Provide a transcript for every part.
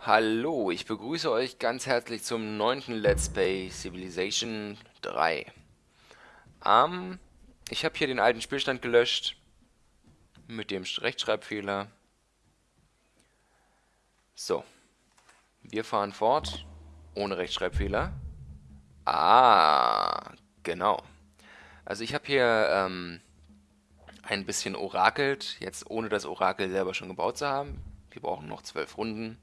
Hallo, ich begrüße euch ganz herzlich zum neunten Let's Play Civilization 3. Ähm, ich habe hier den alten Spielstand gelöscht mit dem Rechtschreibfehler. So, wir fahren fort ohne Rechtschreibfehler. Ah, genau. Also ich habe hier ähm, ein bisschen orakelt, jetzt ohne das Orakel selber schon gebaut zu haben. Wir brauchen noch zwölf Runden.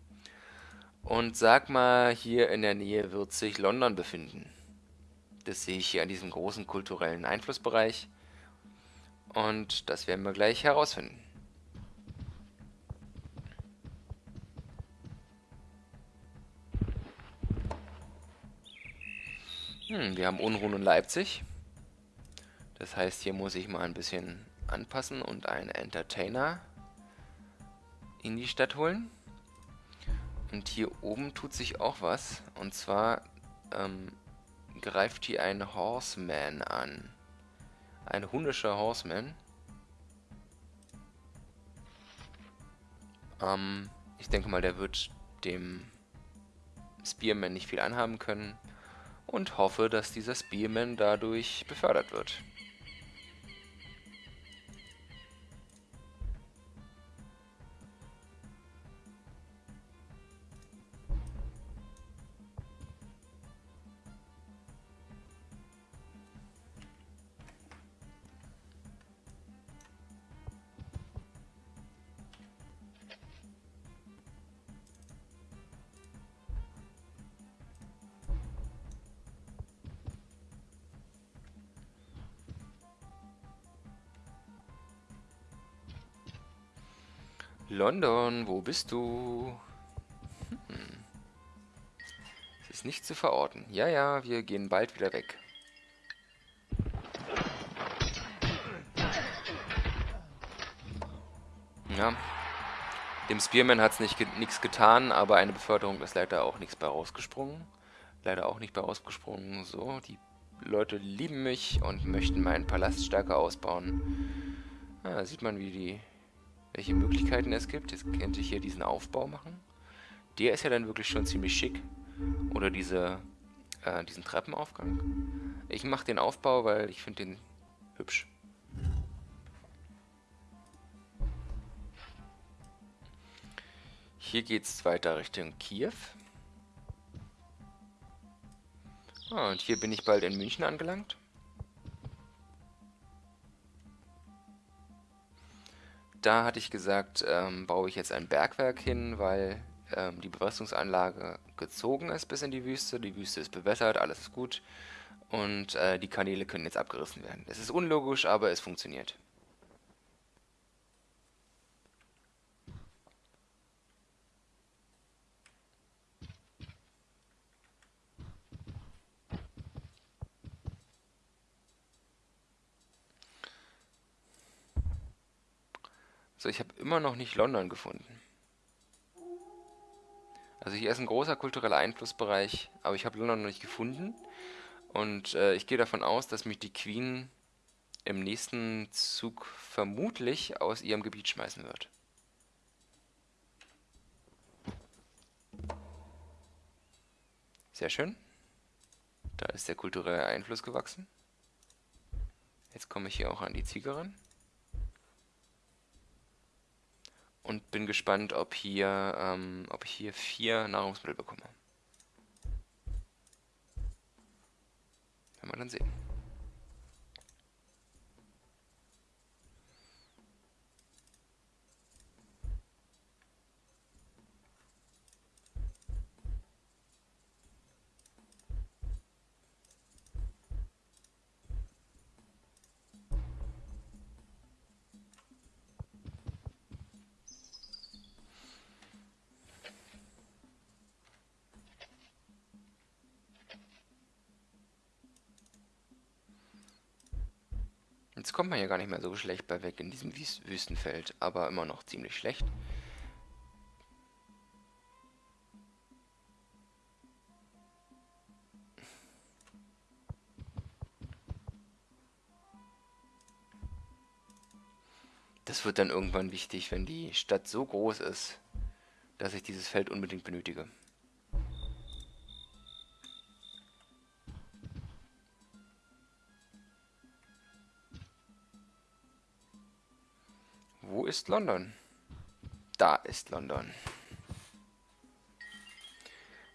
Und sag mal, hier in der Nähe wird sich London befinden. Das sehe ich hier an diesem großen kulturellen Einflussbereich. Und das werden wir gleich herausfinden. Hm, wir haben Unruhen in Leipzig. Das heißt, hier muss ich mal ein bisschen anpassen und einen Entertainer in die Stadt holen. Und hier oben tut sich auch was. Und zwar ähm, greift hier ein Horseman an. Ein hundischer Horseman. Ähm, ich denke mal, der wird dem Spearman nicht viel anhaben können. Und hoffe, dass dieser Spearman dadurch befördert wird. London, wo bist du? Hm. Es ist nicht zu verorten. Ja, ja, wir gehen bald wieder weg. Ja. Dem Spearman hat es nichts ge getan, aber eine Beförderung ist leider auch nichts bei rausgesprungen. Leider auch nicht bei rausgesprungen. So, die Leute lieben mich und möchten meinen Palast stärker ausbauen. Ah, da sieht man, wie die welche Möglichkeiten es gibt. Jetzt könnte ich hier diesen Aufbau machen. Der ist ja dann wirklich schon ziemlich schick. Oder diese, äh, diesen Treppenaufgang. Ich mache den Aufbau, weil ich finde den hübsch. Hier geht es weiter Richtung Kiew. Ah, und hier bin ich bald in München angelangt. Da hatte ich gesagt, ähm, baue ich jetzt ein Bergwerk hin, weil ähm, die Bewässerungsanlage gezogen ist bis in die Wüste. Die Wüste ist bewässert, alles ist gut. Und äh, die Kanäle können jetzt abgerissen werden. Es ist unlogisch, aber es funktioniert. So, ich habe immer noch nicht London gefunden. Also hier ist ein großer kultureller Einflussbereich, aber ich habe London noch nicht gefunden. Und äh, ich gehe davon aus, dass mich die Queen im nächsten Zug vermutlich aus ihrem Gebiet schmeißen wird. Sehr schön. Da ist der kulturelle Einfluss gewachsen. Jetzt komme ich hier auch an die Ziegerin. Und bin gespannt, ob hier, ähm, ob ich hier vier Nahrungsmittel bekomme. Werden wir dann sehen. Jetzt kommt man ja gar nicht mehr so schlecht bei weg in diesem Wüstenfeld, aber immer noch ziemlich schlecht. Das wird dann irgendwann wichtig, wenn die Stadt so groß ist, dass ich dieses Feld unbedingt benötige. Ist London? Da ist London.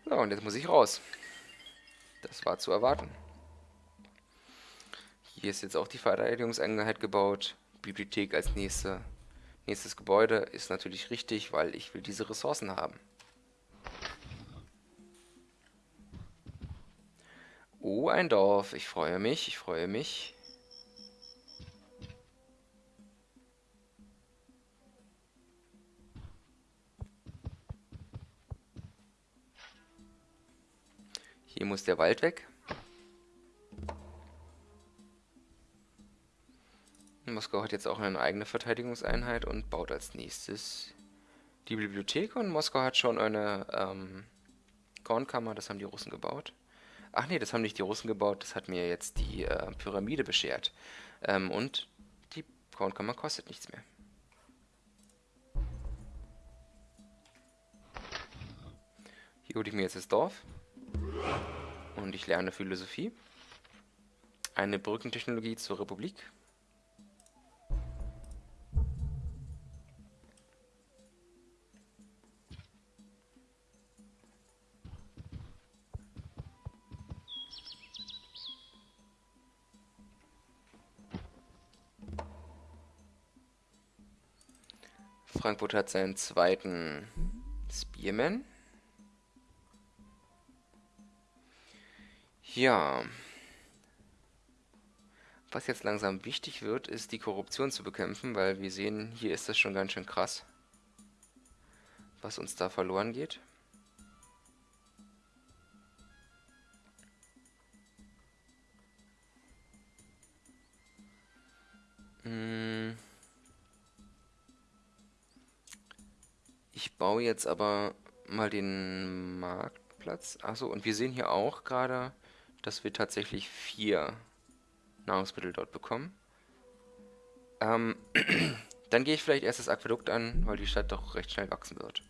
So, und jetzt muss ich raus. Das war zu erwarten. Hier ist jetzt auch die Verteidigungseinheit gebaut. Bibliothek als nächste, nächstes Gebäude ist natürlich richtig, weil ich will diese Ressourcen haben. Oh, ein Dorf. Ich freue mich, ich freue mich. Hier muss der Wald weg. Moskau hat jetzt auch eine eigene Verteidigungseinheit und baut als nächstes die Bibliothek. Und Moskau hat schon eine ähm, Kornkammer, das haben die Russen gebaut. Ach nee, das haben nicht die Russen gebaut, das hat mir jetzt die äh, Pyramide beschert. Ähm, und die Kornkammer kostet nichts mehr. Hier hole ich mir jetzt das Dorf. Und ich lerne Philosophie. Eine Brückentechnologie zur Republik. Frankfurt hat seinen zweiten Spearman. Ja. Was jetzt langsam wichtig wird, ist die Korruption zu bekämpfen, weil wir sehen, hier ist das schon ganz schön krass, was uns da verloren geht. Hm. Ich baue jetzt aber mal den Marktplatz. Achso, und wir sehen hier auch gerade dass wir tatsächlich vier Nahrungsmittel dort bekommen. Ähm, dann gehe ich vielleicht erst das Aquädukt an, weil die Stadt doch recht schnell wachsen wird.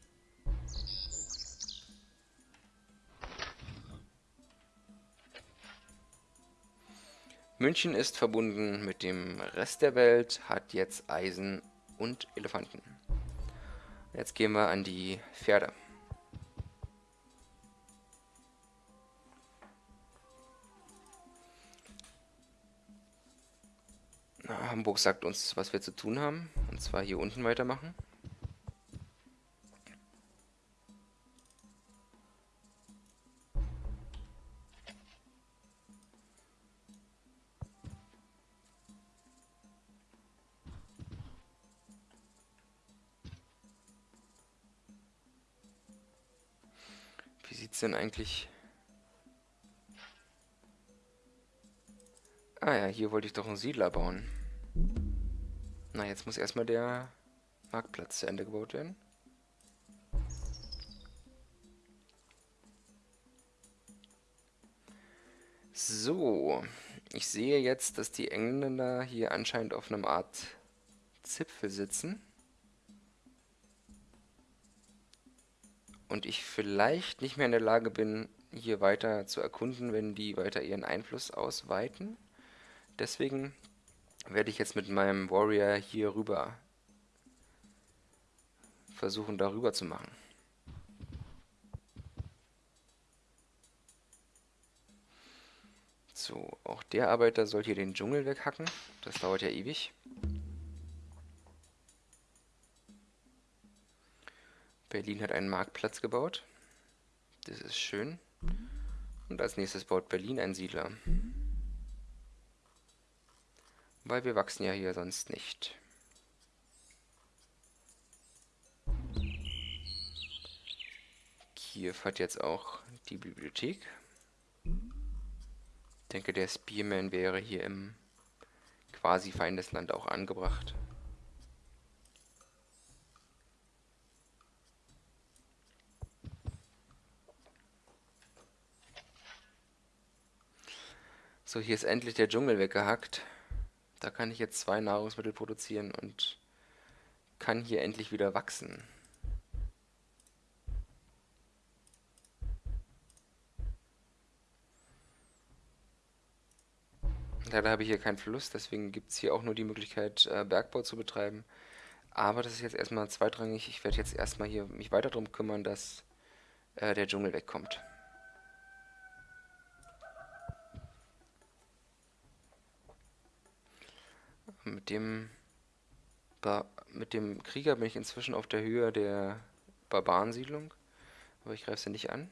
München ist verbunden mit dem Rest der Welt, hat jetzt Eisen und Elefanten. Jetzt gehen wir an die Pferde. Hamburg sagt uns, was wir zu tun haben. Und zwar hier unten weitermachen. Wie sieht es denn eigentlich... Ah ja, hier wollte ich doch einen Siedler bauen. Na, jetzt muss erstmal der Marktplatz zu Ende gebaut werden. So, ich sehe jetzt, dass die Engländer hier anscheinend auf einem Art Zipfel sitzen. Und ich vielleicht nicht mehr in der Lage bin, hier weiter zu erkunden, wenn die weiter ihren Einfluss ausweiten. Deswegen werde ich jetzt mit meinem Warrior hier rüber versuchen, darüber zu machen. So, auch der Arbeiter soll hier den Dschungel weghacken. Das dauert ja ewig. Berlin hat einen Marktplatz gebaut. Das ist schön. Und als nächstes baut Berlin einen Siedler. Weil wir wachsen ja hier sonst nicht. Kiew hat jetzt auch die Bibliothek. Ich denke, der Spearman wäre hier im quasi Feindesland auch angebracht. So, hier ist endlich der Dschungel weggehackt. Da kann ich jetzt zwei Nahrungsmittel produzieren und kann hier endlich wieder wachsen. Leider habe ich hier keinen Fluss, deswegen gibt es hier auch nur die Möglichkeit, äh, Bergbau zu betreiben. Aber das ist jetzt erstmal zweitrangig. Ich werde jetzt erstmal hier mich weiter darum kümmern, dass äh, der Dschungel wegkommt. Mit dem, ba mit dem Krieger bin ich inzwischen auf der Höhe der Barbarensiedlung. Aber ich greife sie nicht an.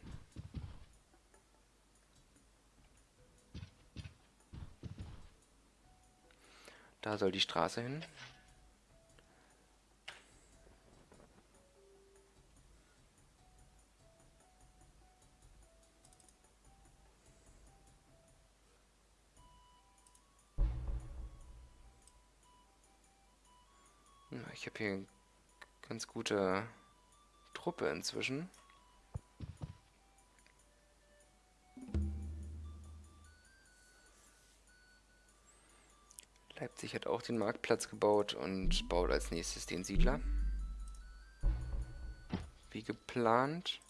Da soll die Straße hin. Ich habe hier eine ganz gute Truppe inzwischen. Leipzig hat auch den Marktplatz gebaut und baut als nächstes den Siedler. Wie geplant.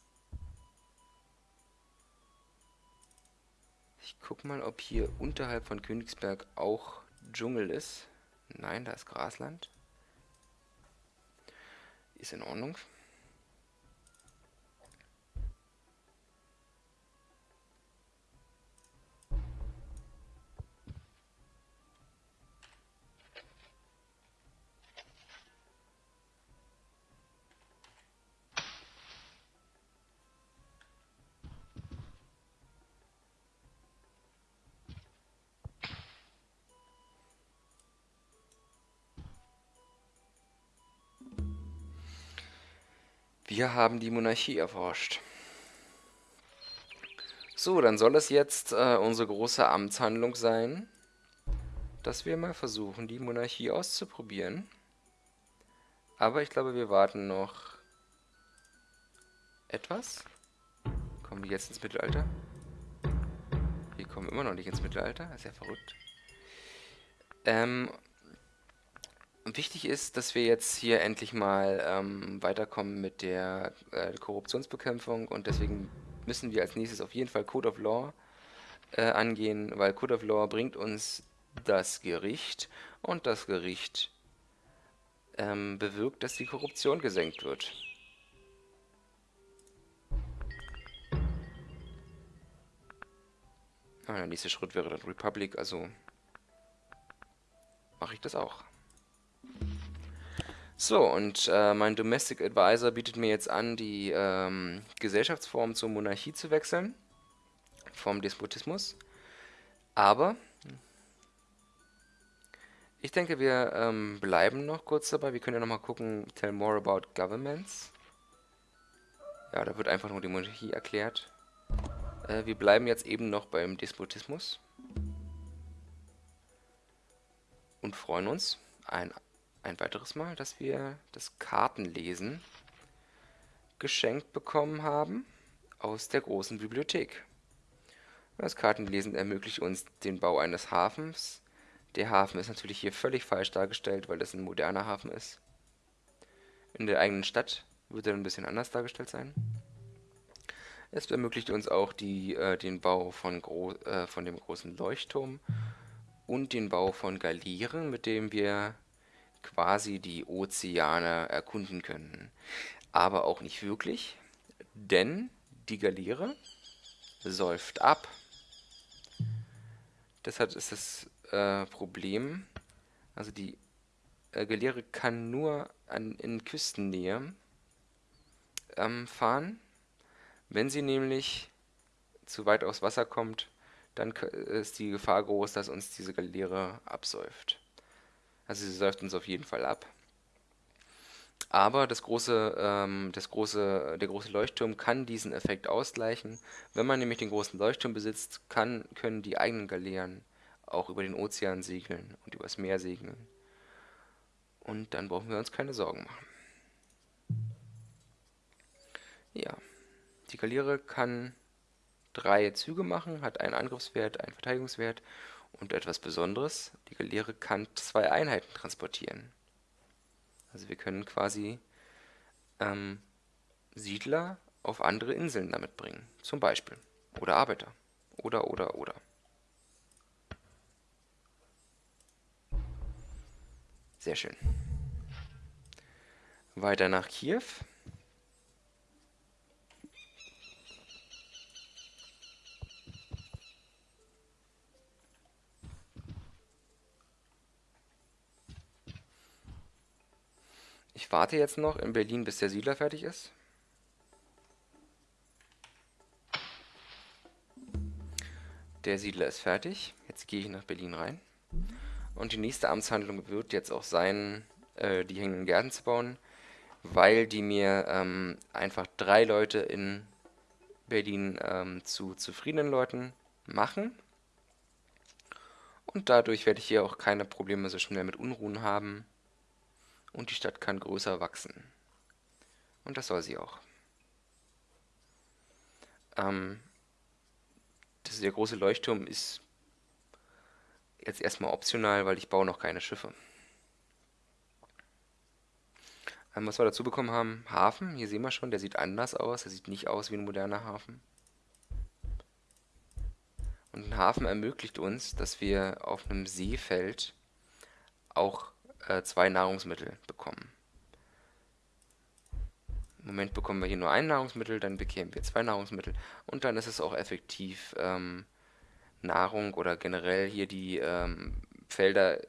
Ich guck mal, ob hier unterhalb von Königsberg auch Dschungel ist. Nein, da ist Grasland. Ist in Ordnung. Wir haben die Monarchie erforscht. So, dann soll es jetzt äh, unsere große Amtshandlung sein, dass wir mal versuchen, die Monarchie auszuprobieren. Aber ich glaube, wir warten noch etwas. Kommen die jetzt ins Mittelalter? Wir kommen immer noch nicht ins Mittelalter. Ist ja verrückt. Ähm, Wichtig ist, dass wir jetzt hier endlich mal ähm, weiterkommen mit der äh, Korruptionsbekämpfung und deswegen müssen wir als nächstes auf jeden Fall Code of Law äh, angehen, weil Code of Law bringt uns das Gericht und das Gericht ähm, bewirkt, dass die Korruption gesenkt wird. Ah, der nächste Schritt wäre dann Republic, also mache ich das auch. So, und äh, mein Domestic Advisor bietet mir jetzt an, die ähm, Gesellschaftsform zur Monarchie zu wechseln, vom Despotismus. Aber ich denke, wir ähm, bleiben noch kurz dabei. Wir können ja nochmal gucken, tell more about governments. Ja, da wird einfach nur die Monarchie erklärt. Äh, wir bleiben jetzt eben noch beim Despotismus. Und freuen uns. Ein ein weiteres Mal, dass wir das Kartenlesen geschenkt bekommen haben aus der großen Bibliothek. Das Kartenlesen ermöglicht uns den Bau eines Hafens. Der Hafen ist natürlich hier völlig falsch dargestellt, weil das ein moderner Hafen ist. In der eigenen Stadt wird er ein bisschen anders dargestellt sein. Es ermöglicht uns auch die, äh, den Bau von, äh, von dem großen Leuchtturm und den Bau von Galieren, mit dem wir quasi die Ozeane erkunden können. Aber auch nicht wirklich, denn die Galeere säuft ab. Deshalb ist das äh, Problem, also die äh, Galeere kann nur an, in Küstennähe ähm, fahren. Wenn sie nämlich zu weit aufs Wasser kommt, dann ist die Gefahr groß, dass uns diese Galeere absäuft. Also sie säuft uns auf jeden Fall ab. Aber das große, ähm, das große, der große Leuchtturm kann diesen Effekt ausgleichen. Wenn man nämlich den großen Leuchtturm besitzt, kann, können die eigenen Galeeren auch über den Ozean segeln und übers Meer segeln. Und dann brauchen wir uns keine Sorgen machen. Ja, die Galeere kann drei Züge machen, hat einen Angriffswert, einen Verteidigungswert und etwas Besonderes, die Galeere kann zwei Einheiten transportieren. Also wir können quasi ähm, Siedler auf andere Inseln damit bringen, zum Beispiel. Oder Arbeiter. Oder, oder, oder. Sehr schön. Weiter nach Kiew. Ich warte jetzt noch in Berlin, bis der Siedler fertig ist. Der Siedler ist fertig. Jetzt gehe ich nach Berlin rein. Und die nächste Amtshandlung wird jetzt auch sein, äh, die hängenden Gärten zu bauen, weil die mir ähm, einfach drei Leute in Berlin ähm, zu zufriedenen Leuten machen. Und dadurch werde ich hier auch keine Probleme so schnell mit Unruhen haben. Und die Stadt kann größer wachsen. Und das soll sie auch. Ähm, das, der große Leuchtturm ist jetzt erstmal optional, weil ich baue noch keine Schiffe. Ähm, was wir dazu bekommen haben, Hafen, hier sehen wir schon, der sieht anders aus, der sieht nicht aus wie ein moderner Hafen. Und ein Hafen ermöglicht uns, dass wir auf einem Seefeld auch äh, zwei Nahrungsmittel bekommen. Im Moment bekommen wir hier nur ein Nahrungsmittel, dann bekämen wir zwei Nahrungsmittel und dann ist es auch effektiv, ähm, Nahrung oder generell hier die ähm, Felder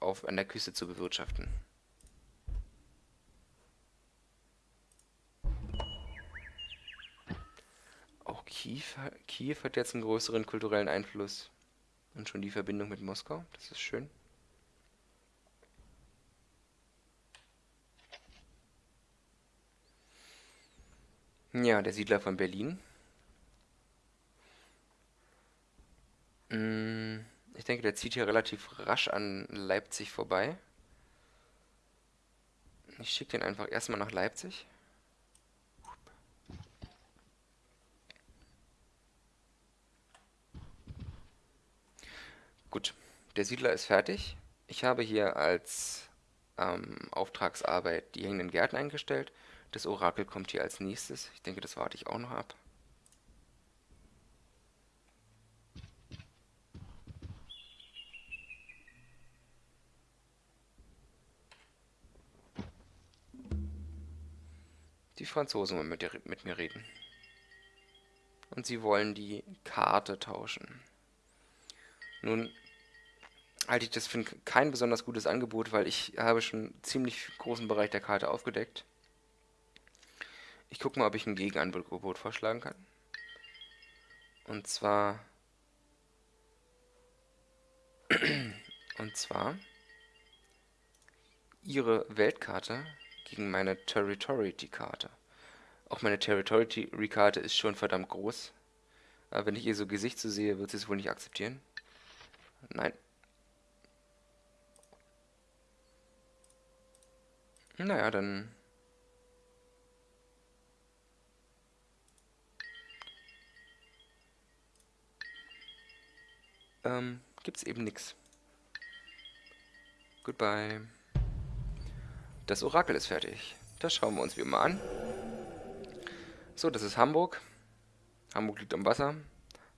auf, an der Küste zu bewirtschaften. Auch Kiew, Kiew hat jetzt einen größeren kulturellen Einfluss und schon die Verbindung mit Moskau, das ist schön. Ja, der Siedler von Berlin. Mm, ich denke, der zieht hier relativ rasch an Leipzig vorbei. Ich schicke den einfach erstmal nach Leipzig. Gut, der Siedler ist fertig. Ich habe hier als ähm, Auftragsarbeit die hängenden Gärten eingestellt. Das Orakel kommt hier als nächstes. Ich denke, das warte ich auch noch ab. Die Franzosen wollen mit, mit mir reden. Und sie wollen die Karte tauschen. Nun halte ich das für kein besonders gutes Angebot, weil ich habe schon ziemlich großen Bereich der Karte aufgedeckt. Ich gucke mal, ob ich ein Gegenangebot vorschlagen kann. Und zwar... Und zwar... Ihre Weltkarte gegen meine Territory-Karte. Auch meine Territory-Karte ist schon verdammt groß. Aber wenn ich ihr so Gesicht so sehe, wird sie es wohl nicht akzeptieren. Nein. Naja, dann ähm, gibt es eben nichts. Goodbye. Das Orakel ist fertig. Das schauen wir uns wie immer an. So, das ist Hamburg. Hamburg liegt am Wasser.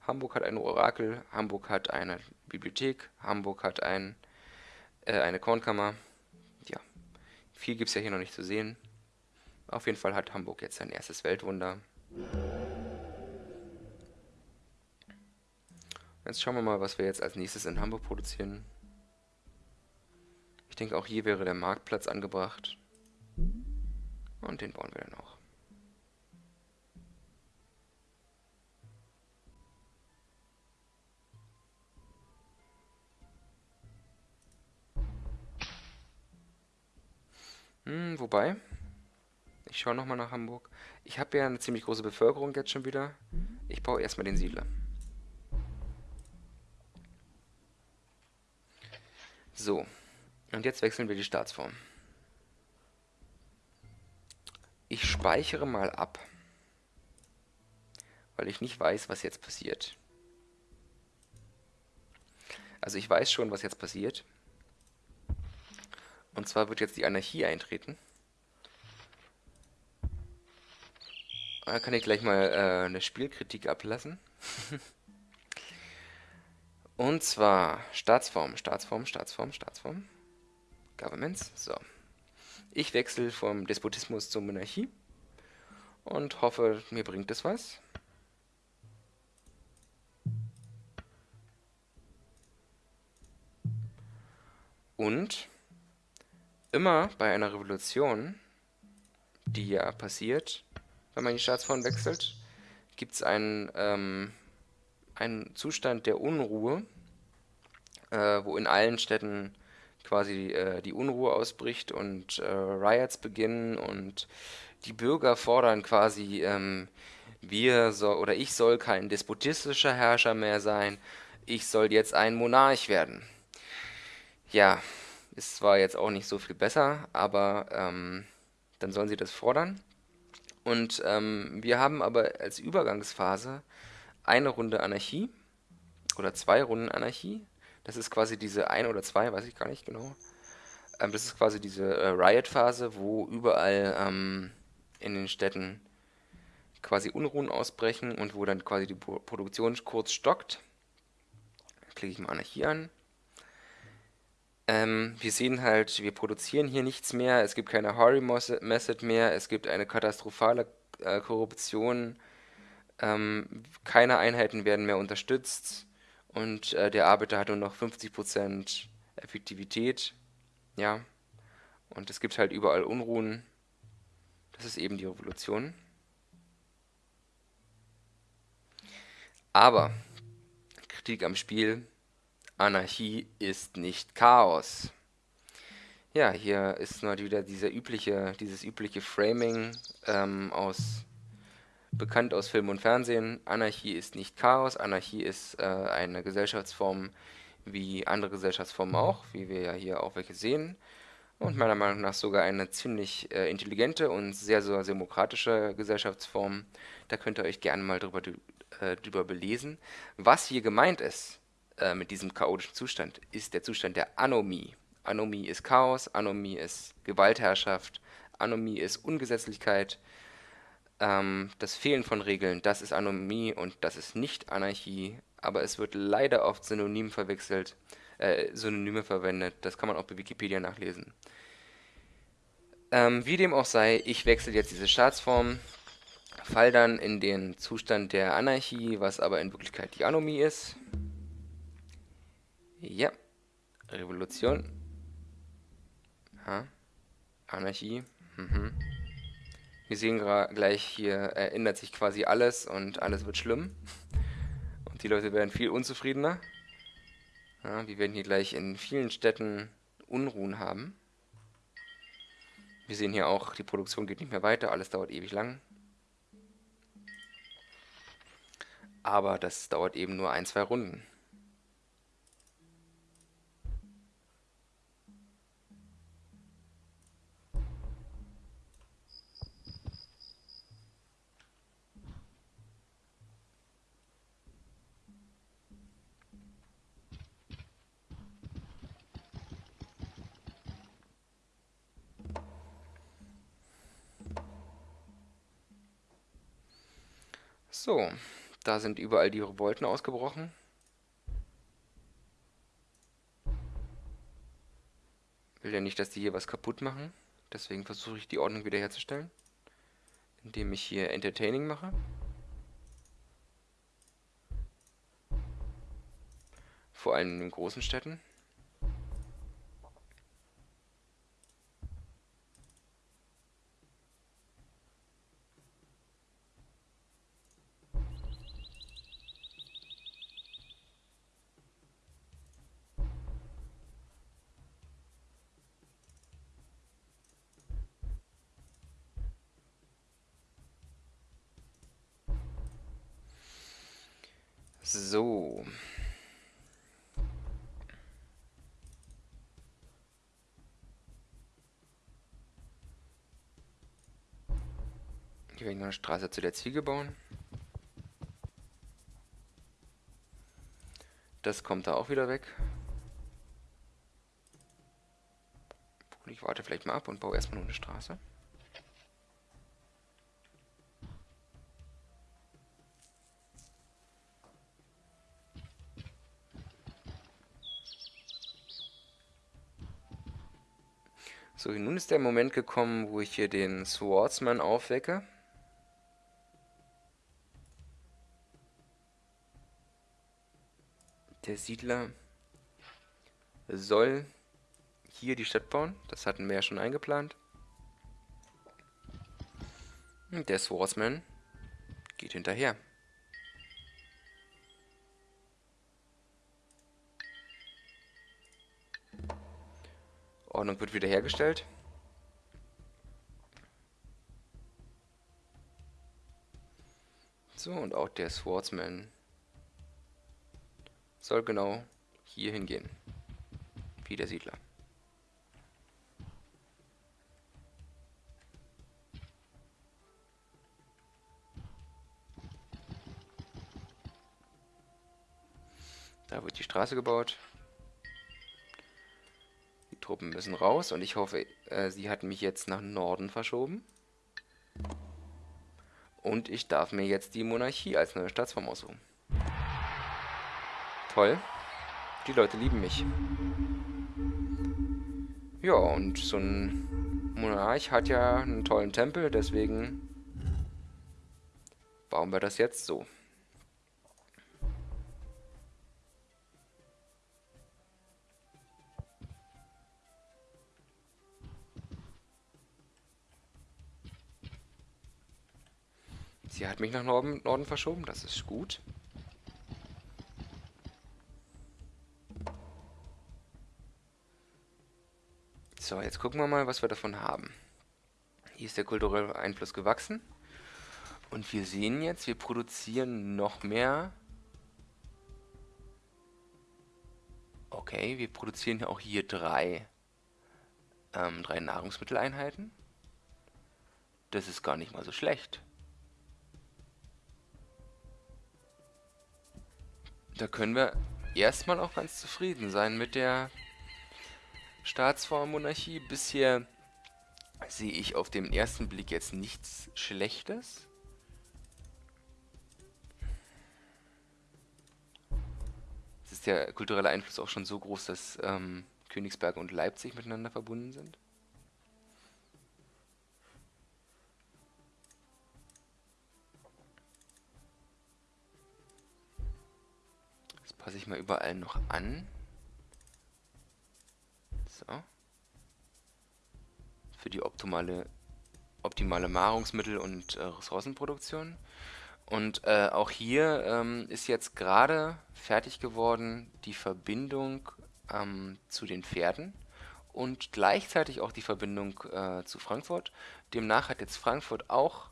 Hamburg hat ein Orakel. Hamburg hat eine Bibliothek. Hamburg hat ein, äh, eine Kornkammer. Ja, viel gibt es ja hier noch nicht zu sehen. Auf jeden Fall hat Hamburg jetzt sein erstes Weltwunder. Jetzt schauen wir mal, was wir jetzt als nächstes in Hamburg produzieren. Ich denke, auch hier wäre der Marktplatz angebracht. Und den bauen wir dann auch. Hm, wobei, ich schaue nochmal nach Hamburg. Ich habe ja eine ziemlich große Bevölkerung jetzt schon wieder. Ich baue erstmal den Siedler. So, und jetzt wechseln wir die Staatsform. Ich speichere mal ab, weil ich nicht weiß, was jetzt passiert. Also ich weiß schon, was jetzt passiert. Und zwar wird jetzt die Anarchie eintreten. Da kann ich gleich mal äh, eine Spielkritik ablassen. Und zwar Staatsform, Staatsform, Staatsform, Staatsform. Governments. So. Ich wechsle vom Despotismus zur Monarchie und hoffe, mir bringt es was. Und immer bei einer Revolution, die ja passiert, wenn man die Staatsform wechselt, gibt es einen, ähm, einen Zustand der Unruhe, äh, wo in allen Städten quasi äh, die Unruhe ausbricht und äh, Riots beginnen und die Bürger fordern quasi, ähm, wir soll, oder ich soll kein despotistischer Herrscher mehr sein, ich soll jetzt ein Monarch werden. Ja, ist zwar jetzt auch nicht so viel besser, aber ähm, dann sollen sie das fordern. Und ähm, wir haben aber als Übergangsphase eine Runde Anarchie oder zwei Runden Anarchie. Das ist quasi diese ein oder zwei, weiß ich gar nicht genau. Ähm, das ist quasi diese äh, Riot-Phase, wo überall ähm, in den Städten quasi Unruhen ausbrechen und wo dann quasi die Produktion kurz stockt. Klicke ich mal Anarchie an. Ähm, wir sehen halt, wir produzieren hier nichts mehr, es gibt keine Horry Method mehr, es gibt eine katastrophale äh, Korruption, ähm, keine Einheiten werden mehr unterstützt und äh, der Arbeiter hat nur noch 50% Effektivität, ja, und es gibt halt überall Unruhen, das ist eben die Revolution. Aber, Kritik am Spiel, Anarchie ist nicht Chaos. Ja, hier ist nur wieder dieser übliche, dieses übliche Framing ähm, aus bekannt aus Film und Fernsehen. Anarchie ist nicht Chaos, Anarchie ist äh, eine Gesellschaftsform wie andere Gesellschaftsformen auch, wie wir ja hier auch welche sehen. Und meiner Meinung nach sogar eine ziemlich äh, intelligente und sehr, sehr demokratische Gesellschaftsform. Da könnt ihr euch gerne mal drüber, äh, drüber belesen. Was hier gemeint ist, äh, mit diesem chaotischen Zustand, ist der Zustand der Anomie. Anomie ist Chaos, Anomie ist Gewaltherrschaft, Anomie ist Ungesetzlichkeit. Ähm, das Fehlen von Regeln, das ist Anomie und das ist nicht Anarchie, aber es wird leider oft synonym verwechselt, äh, Synonyme verwendet. Das kann man auch bei Wikipedia nachlesen. Ähm, wie dem auch sei, ich wechsle jetzt diese Staatsform, fall dann in den Zustand der Anarchie, was aber in Wirklichkeit die Anomie ist. Ja. Revolution. Ha. Anarchie. Mhm. Wir sehen gleich, hier ändert sich quasi alles und alles wird schlimm. Und die Leute werden viel unzufriedener. Ja, wir werden hier gleich in vielen Städten Unruhen haben. Wir sehen hier auch, die Produktion geht nicht mehr weiter, alles dauert ewig lang. Aber das dauert eben nur ein, zwei Runden. So, da sind überall die Revolten ausgebrochen. Will ja nicht, dass die hier was kaputt machen. Deswegen versuche ich die Ordnung wiederherzustellen. Indem ich hier Entertaining mache. Vor allem in den großen Städten. So. Hier werde ich noch eine Straße zu der Ziege bauen. Das kommt da auch wieder weg. Ich warte vielleicht mal ab und baue erstmal nur eine Straße. So, nun ist der Moment gekommen, wo ich hier den Swordsman aufwecke. Der Siedler soll hier die Stadt bauen. Das hatten wir ja schon eingeplant. Und der Swordsman geht hinterher. Ordnung wird wiederhergestellt. So, und auch der Swordsman soll genau hier hingehen. Wie der Siedler. Da wird die Straße gebaut. Die Truppen müssen raus und ich hoffe, äh, sie hat mich jetzt nach Norden verschoben. Und ich darf mir jetzt die Monarchie als neue Staatsform aussuchen. Toll. Die Leute lieben mich. Ja, und so ein Monarch hat ja einen tollen Tempel, deswegen bauen wir das jetzt so. Sie hat mich nach Norden, Norden verschoben, das ist gut. So, jetzt gucken wir mal, was wir davon haben. Hier ist der kulturelle Einfluss gewachsen. Und wir sehen jetzt, wir produzieren noch mehr. Okay, wir produzieren auch hier drei, ähm, drei Nahrungsmitteleinheiten. Das ist gar nicht mal so schlecht. Da können wir erstmal auch ganz zufrieden sein mit der Staatsform Monarchie. Bisher sehe ich auf den ersten Blick jetzt nichts Schlechtes. Es ist der kulturelle Einfluss auch schon so groß, dass ähm, Königsberg und Leipzig miteinander verbunden sind. Passe ich mal überall noch an. So. Für die optimale, optimale Nahrungsmittel- und äh, Ressourcenproduktion. Und äh, auch hier ähm, ist jetzt gerade fertig geworden die Verbindung ähm, zu den Pferden und gleichzeitig auch die Verbindung äh, zu Frankfurt. Demnach hat jetzt Frankfurt auch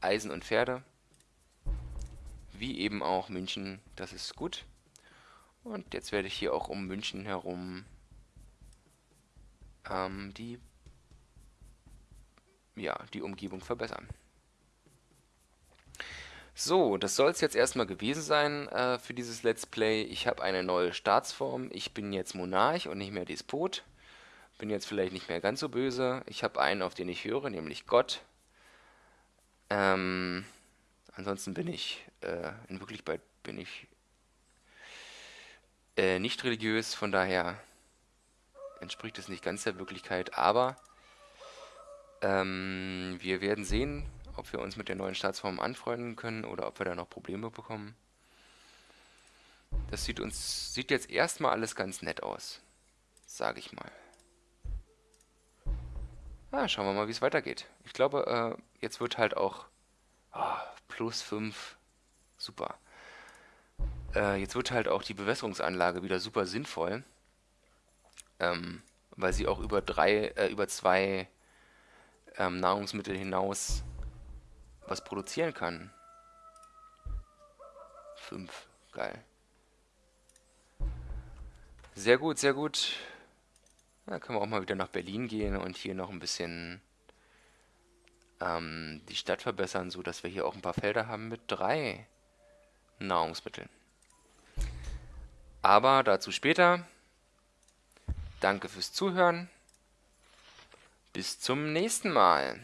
Eisen und Pferde, wie eben auch München. Das ist gut. Und jetzt werde ich hier auch um München herum ähm, die, ja, die Umgebung verbessern. So, das soll es jetzt erstmal gewesen sein äh, für dieses Let's Play. Ich habe eine neue Staatsform. Ich bin jetzt Monarch und nicht mehr Despot. Bin jetzt vielleicht nicht mehr ganz so böse. Ich habe einen, auf den ich höre, nämlich Gott. Ähm, ansonsten bin ich, äh, in Wirklichkeit bin ich äh, nicht religiös, von daher entspricht es nicht ganz der Wirklichkeit, aber ähm, wir werden sehen, ob wir uns mit der neuen Staatsform anfreunden können oder ob wir da noch Probleme bekommen. Das sieht uns sieht jetzt erstmal alles ganz nett aus, sage ich mal. Ah, schauen wir mal, wie es weitergeht. Ich glaube, äh, jetzt wird halt auch oh, plus 5, super. Äh, jetzt wird halt auch die Bewässerungsanlage wieder super sinnvoll ähm, weil sie auch über drei, äh, über zwei ähm, Nahrungsmittel hinaus was produzieren kann. Fünf, geil. Sehr gut, sehr gut. Da können wir auch mal wieder nach Berlin gehen und hier noch ein bisschen ähm, die Stadt verbessern, so dass wir hier auch ein paar Felder haben mit drei Nahrungsmitteln. Aber dazu später. Danke fürs Zuhören. Bis zum nächsten Mal.